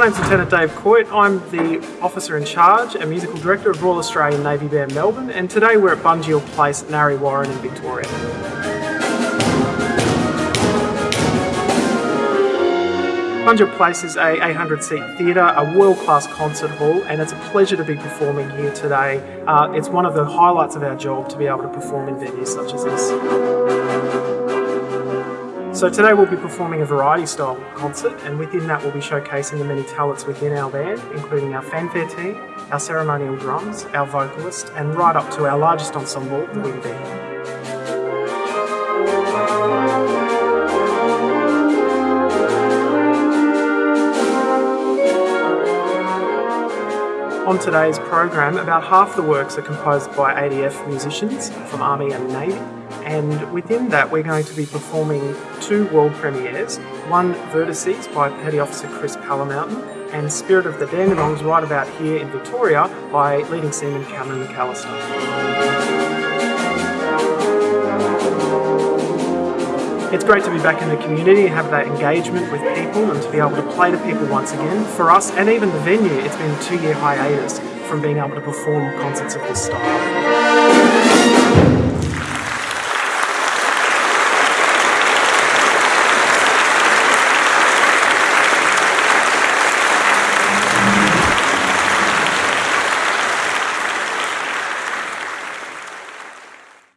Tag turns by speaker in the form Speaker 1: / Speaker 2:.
Speaker 1: name's Lieutenant Dave Coyte. I'm the officer in charge and musical director of Royal Australian Navy Band Melbourne and today we're at Bunjil Place at Narre Warren in Victoria. Bunjil Place is a 800 seat theatre, a world class concert hall and it's a pleasure to be performing here today. Uh, it's one of the highlights of our job to be able to perform in venues such as this. So today we'll be performing a variety style concert and within that we'll be showcasing the many talents within our band, including our fanfare team, our ceremonial drums, our vocalist and right up to our largest ensemble, the wind band. On today's program, about half the works are composed by ADF musicians from Army and Navy, and within that we're going to be performing two world premieres, one Vertices by Petty Officer Chris Palamountain and Spirit of the Dandenongs right about here in Victoria by leading seaman Cameron McAllister. It's great to be back in the community, have that engagement with people and to be able to play to people once again. For us and even the venue, it's been a two year hiatus from being able to perform concerts of this style.